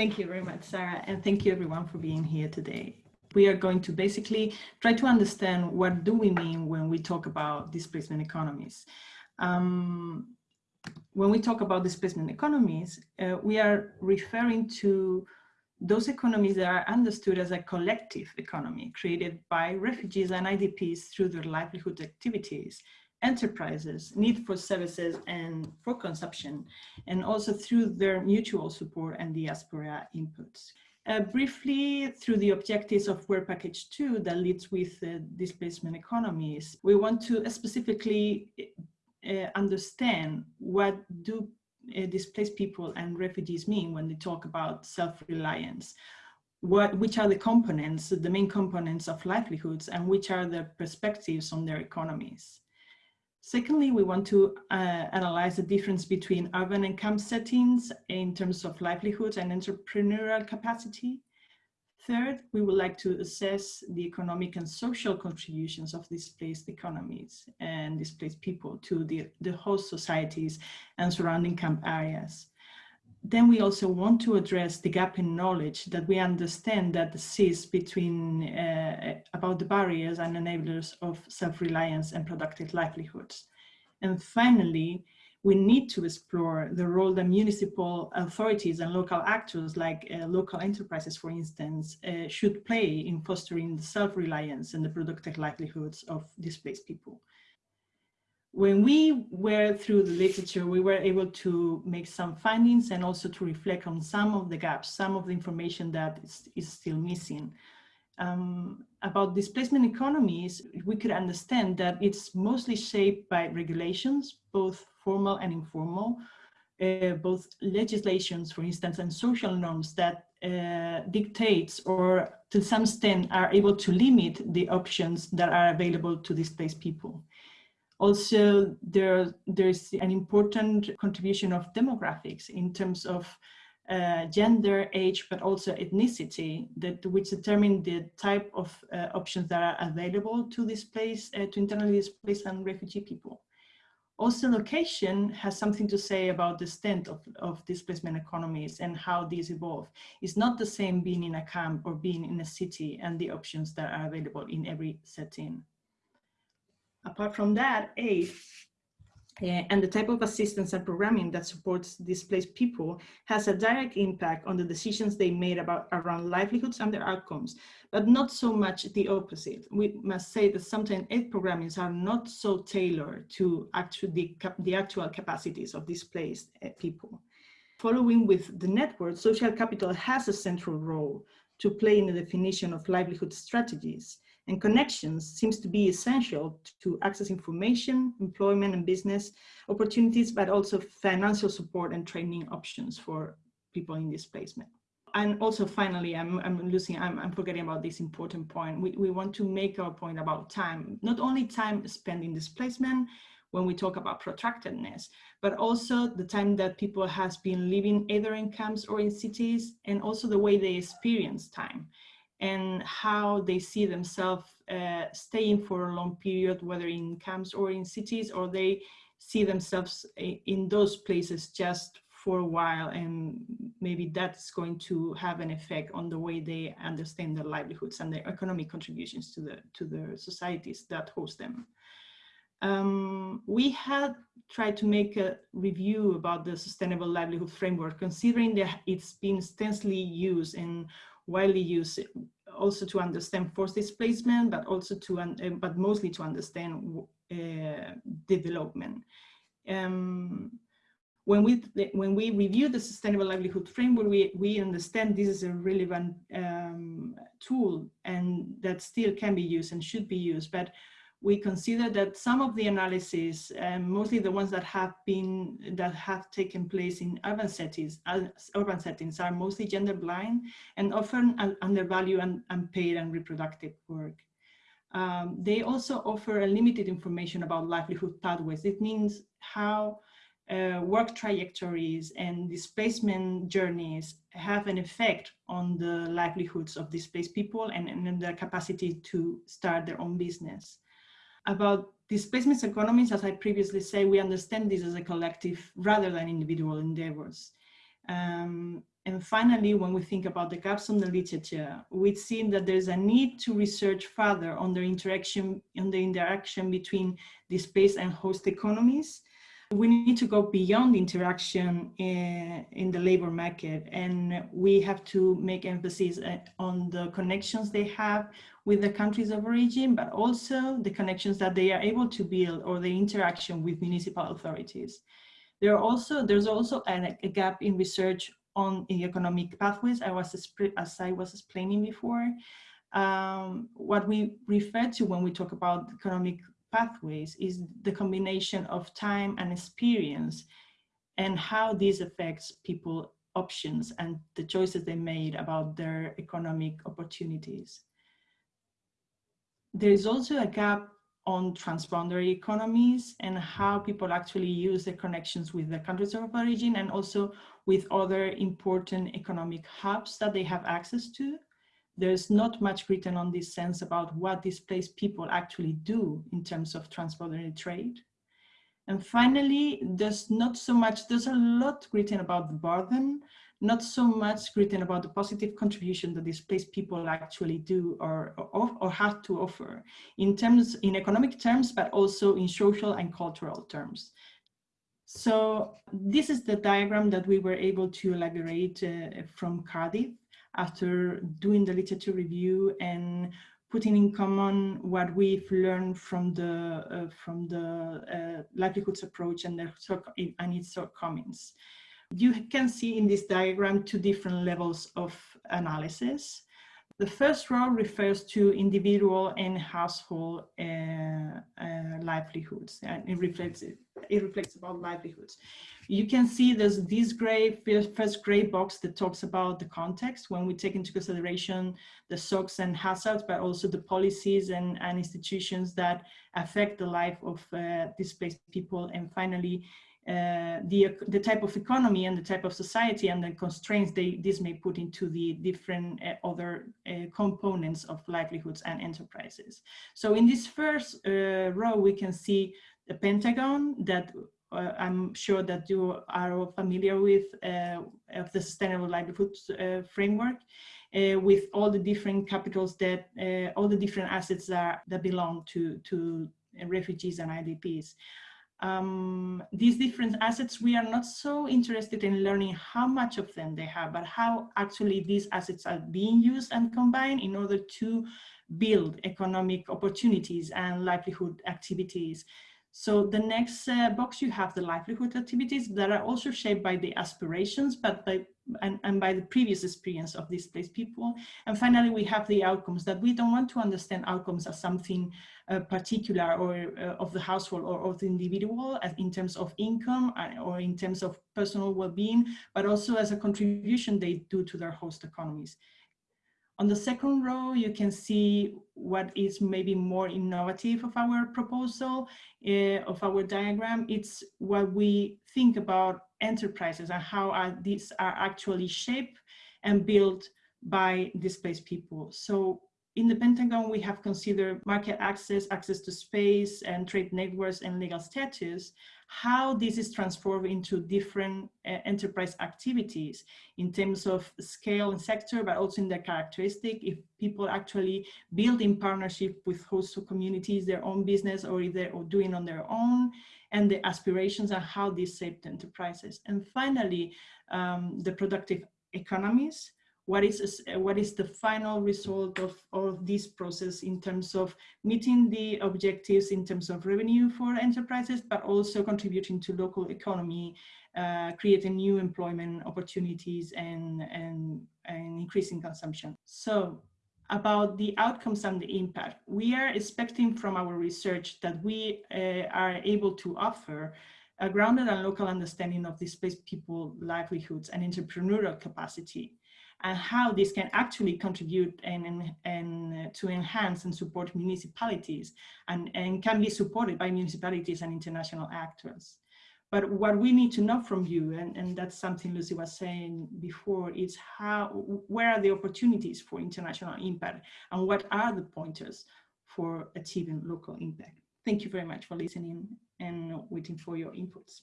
Thank you very much, Sarah, and thank you everyone for being here today. We are going to basically try to understand what do we mean when we talk about displacement economies. Um, when we talk about displacement economies, uh, we are referring to those economies that are understood as a collective economy created by refugees and IDPs through their livelihood activities, enterprises, need for services and for consumption, and also through their mutual support and diaspora inputs. Uh, briefly, through the objectives of Work Package 2 that leads with uh, displacement economies, we want to specifically uh, understand what do uh, displaced people and refugees mean when they talk about self-reliance? What, which are the components, the main components of livelihoods and which are the perspectives on their economies? Secondly, we want to uh, analyze the difference between urban and camp settings in terms of livelihoods and entrepreneurial capacity. Third, we would like to assess the economic and social contributions of displaced economies and displaced people to the, the host societies and surrounding camp areas. Then we also want to address the gap in knowledge that we understand that exists between uh, about the barriers and enablers of self-reliance and productive livelihoods. And finally, we need to explore the role that municipal authorities and local actors like uh, local enterprises, for instance, uh, should play in fostering the self-reliance and the productive livelihoods of displaced people. When we were through the literature, we were able to make some findings and also to reflect on some of the gaps, some of the information that is, is still missing. Um, about displacement economies, we could understand that it's mostly shaped by regulations, both formal and informal, uh, both legislations, for instance, and social norms that uh, dictates or to some extent are able to limit the options that are available to displaced people. Also, there, there's an important contribution of demographics in terms of uh, gender, age, but also ethnicity, that which determine the type of uh, options that are available to displaced, uh, to internally displaced and refugee people. Also, location has something to say about the extent of, of displacement economies and how these evolve. It's not the same being in a camp or being in a city and the options that are available in every setting. Apart from that, aid uh, and the type of assistance and programming that supports displaced people has a direct impact on the decisions they made about around livelihoods and their outcomes, but not so much the opposite. We must say that sometimes aid programmings are not so tailored to the, the actual capacities of displaced uh, people. Following with the network, social capital has a central role to play in the definition of livelihood strategies and connections seems to be essential to access information, employment and business opportunities, but also financial support and training options for people in displacement. And also finally, I'm, I'm losing, I'm, I'm forgetting about this important point. We, we want to make our point about time, not only time spent in displacement, when we talk about protractedness, but also the time that people has been living either in camps or in cities, and also the way they experience time and how they see themselves uh, staying for a long period, whether in camps or in cities, or they see themselves in those places just for a while and maybe that's going to have an effect on the way they understand their livelihoods and their economic contributions to the to the societies that host them. Um, we had tried to make a review about the sustainable livelihood framework considering that it's been extensively used and widely used also to understand forced displacement, but also to, uh, but mostly to understand uh, development. Um, when we when we review the sustainable livelihood framework, we we understand this is a relevant um, tool and that still can be used and should be used. But we consider that some of the analyses, um, mostly the ones that have been that have taken place in urban settings, uh, urban settings, are mostly gender blind and often undervalue and unpaid and reproductive work. Um, they also offer a limited information about livelihood pathways. It means how uh, work trajectories and displacement journeys have an effect on the livelihoods of displaced people and, and their capacity to start their own business about displacement economies, as I previously say, we understand this as a collective rather than individual endeavors. Um, And finally, when we think about the gaps on the literature, we've seen that there's a need to research further on the interaction, on the interaction between displaced and host economies. We need to go beyond interaction in, in the labor market, and we have to make emphasis uh, on the connections they have with the countries of origin, but also the connections that they are able to build or the interaction with municipal authorities. There are also, there's also a, a gap in research on economic pathways, I was, as I was explaining before. Um, what we refer to when we talk about economic pathways is the combination of time and experience and how this affects people options and the choices they made about their economic opportunities. There is also a gap on transboundary economies and how people actually use their connections with the countries of origin and also with other important economic hubs that they have access to. There's not much written on this sense about what displaced people actually do in terms of transboundary trade. And finally, there's not so much, there's a lot written about the burden, not so much written about the positive contribution that displaced people actually do or, or, or have to offer in terms, in economic terms, but also in social and cultural terms. So this is the diagram that we were able to elaborate uh, from Cardiff after doing the literature review and putting in common what we've learned from the uh, from the uh, livelihoods approach and, the, and its shortcomings. You can see in this diagram two different levels of analysis. The first row refers to individual and household uh, uh, livelihoods, and it reflects it, reflects about livelihoods. You can see there's this gray first gray box that talks about the context when we take into consideration the shocks and hazards, but also the policies and, and institutions that affect the life of uh, displaced people. And finally, uh, the, the type of economy and the type of society and the constraints they, this may put into the different uh, other uh, components of livelihoods and enterprises. So in this first uh, row, we can see the Pentagon that uh, I'm sure that you are familiar with of the Sustainable Livelihoods Framework. with all the different capitals that all the different assets that, that belong to to refugees and IDPs um, these different assets, we are not so interested in learning how much of them they have, but how actually these assets are being used and combined in order to build economic opportunities and livelihood activities. So the next uh, box, you have the livelihood activities that are also shaped by the aspirations, but by and, and by the previous experience of displaced people. And finally, we have the outcomes that we don't want to understand outcomes as something uh, particular or uh, of the household or of the individual as in terms of income uh, or in terms of personal well-being, but also as a contribution they do to their host economies. On the second row, you can see what is maybe more innovative of our proposal, uh, of our diagram. It's what we think about enterprises and how are these are actually shaped and built by displaced people. So in the Pentagon, we have considered market access, access to space, and trade networks and legal status, how this is transformed into different uh, enterprise activities in terms of scale and sector, but also in their characteristic, if people actually build in partnership with host communities, their own business, or if they're doing on their own, and the aspirations and how this shaped enterprises. And finally, um, the productive economies, what is, what is the final result of, of this process in terms of meeting the objectives in terms of revenue for enterprises, but also contributing to local economy, uh, creating new employment opportunities and, and, and increasing consumption. So about the outcomes and the impact. We are expecting from our research that we uh, are able to offer a grounded and local understanding of displaced people livelihoods and entrepreneurial capacity and how this can actually contribute and, and, uh, to enhance and support municipalities and, and can be supported by municipalities and international actors. But what we need to know from you, and, and that's something Lucy was saying before, is how, where are the opportunities for international impact and what are the pointers for achieving local impact? Thank you very much for listening and waiting for your inputs.